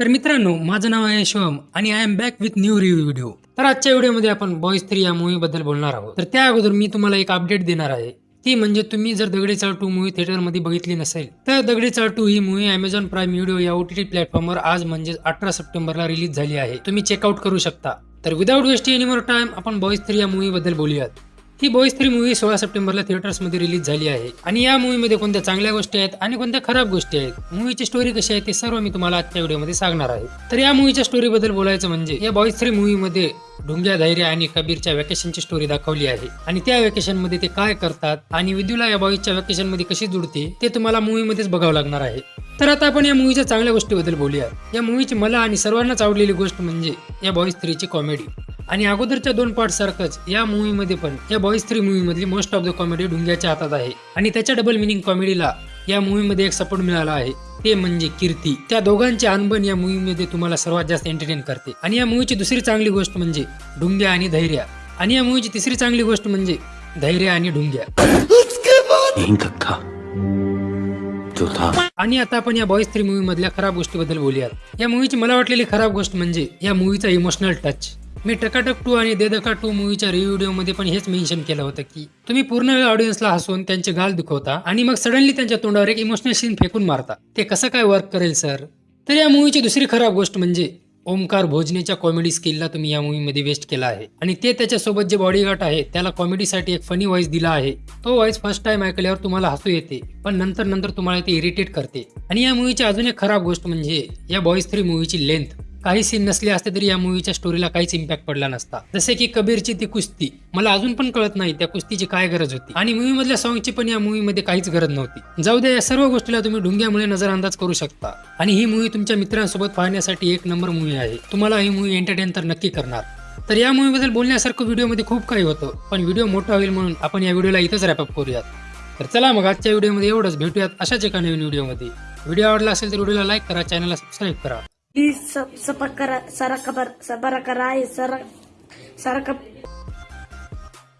तर मित्रांनो माझं नाव आहे शिवम आणि I am back with new review video तर आजच्या व्हिडिओमध्ये आपण बॉईज थ्री या मूवी बद्दल बोलणार आहोत. तर त्या अगोदर मी तुम्हाला एक अपडेट देणार आहे. ती म्हणजे तुम्ही जर दगडी चाळ टू मूवी थिएटरमध्ये बघितली नसेल तर दगडी चाळ टू ही मूवी अमेझॉन प्राईम व्हिडिओ या ओटीटी प्लॅटफॉर्मवर आज म्हणजे अठरा सप्टेंबरला रिलीज झाली आहे. तुम्ही चेकआउट करू शकता. तर without wasting any more time आपण बॉईज थ्री या मूवी बद्दल बोलूयात. ही बॉईज थ्री मूवी सोळा सप्टेंबरला थिएटर्समध्ये रिलीज झाली आहे. आणि या मूवीमध्ये कोणत्या चांगल्या गोष्टी आहेत आणि कोणत्या खराब गोष्टी आहेत मूवीची स्टोरी कशी आहे ते सर्व मी तुम्हाला आजच्या व्हिडिओमध्ये सांगणार आहे. तर या मूवीच्या स्टोरी बद्दल बोलायचं म्हणजे या बॉईज थ्री मूवीमध्ये ढुंग्या धैर्य आणि कबीरच्या व्हॅकेशनची स्टोरी दाखवली आहे. आणि त्या व्हॅकेशनमध्ये ते काय करतात आणि विद्युला या बॉईजच्या व्हॅकेशनमध्ये कशी जुडते ते तुम्हाला मूवीमध्येच बघावं लागणार आहे. तर आता आपण या मूवीच्या चांगल्या गोष्टीबद्दल बोलूया. या मूवीची मला आणि सर्वांनाच आवडलेली गोष्ट म्हणजे या बॉईज थ्रीची कॉमेडी आणि अगोदरच्या दोन पार्ट सारखंच या मूवीमध्ये पण या बॉईज थ्री मूवी मधली मोस्ट ऑफ द कॉमेडी ढुंग्याच्या हातात आहे. आणि त्याच्या डबल मिनिंग कॉमेडीला या मूवीमध्ये एक सपोर्ट मिळाला आहे. ते म्हणजे कीर्ती. त्या दोघांचे अनबन या मूवीमध्ये तुम्हाला सर्वात जास्त एंटरटेन करते. आणि या मूवीची दुसरी चांगली गोष्ट म्हणजे ढुंग्या आणि धैर्य. आणि या मूवीची तिसरी चांगली गोष्ट म्हणजे धैर्य आणि ढुंग्या. आणि आता आपण या बॉईज थ्री मूवी मधल्या खराब गोष्टीबद्दल बोलूयात. या मूवीची मला वाटलेली खराब गोष्ट म्हणजे या मूवीचा इमोशनल टच मी टकाटक टू आणि देदका टू मूवीच्या रिव्ह्यू व्हिडिओमध्ये पण हेच मेन्शन केलं होतं की तुम्ही पूर्ण वेळ ऑडियन्सला हसवून त्यांचे गाल दुखवता आणि मग सडनली त्यांच्या तोंडावर एक इमोशनल सीन फेकून मारता. ते कसं काय वर्क करेल सर तर या मूवीची दुसरी खराब गोष्ट म्हणजे ओमकार भोजनेच्या कॉमेडी स्किलला तुम्ही या मूवीमध्ये वेस्ट केला आहे. आणि ते त्याच्यासोबत जे बॉडीगार्ड आहे त्याला कॉमेडीसाठी एक फनी व्हॉइस दिला आहे. तो व्हॉइस फर्स्ट टाइम ऐकल्यावर तुम्हाला हसू येते पण नंतर नंतर तुम्हाला ते इरिटेट करते. आणि या मूवीची अजून एक खराब गोष्ट म्हणजे या बॉईज थ्री मूवीची लेंथ काही सीन नसले असते तरी या मूवीच्या स्टोरीला काहीच इम्पॅक्ट पडला नसता. जसे की कबीरची ती कुस्ती. मला अजून पण कळत नाही त्या कुस्तीची काय गरज होती. आणि मूवी मधल्या सॉंगची पण या मूवीमध्ये काहीच गरज नव्हती. जाऊ द्या या सर्व गोष्टीला तुम्ही ढुंग्यामुळे नजरअंदाज करू शकता. आणि ही मूवी तुमच्या मित्रांसोबत पाहण्यासाठी एक नंबर मूवी आहे. तुम्हाला ही मूवी एंटरटेन तर नक्की करणार. तर या मूवीबद्दल बोलण्यासारखं व्हिडिओमध्ये खूप काही होतं. पण व्हिडिओ मोठा होईल म्हणून आपण या व्हिडिओला इथंच रॅपअप करूयात. तर चला मग आजच्या व्हिडिओमध्ये एवढंच. भेटूयात अशाच एका नवीन व्हिडिओमध्ये व्हिडिओ आवडला असेल तर व्हिडिओला लाईक करा चॅनलला सबस्क्राईब करा. प्लीज सब सबक करा सारा खबर सबरा करा सारा सारा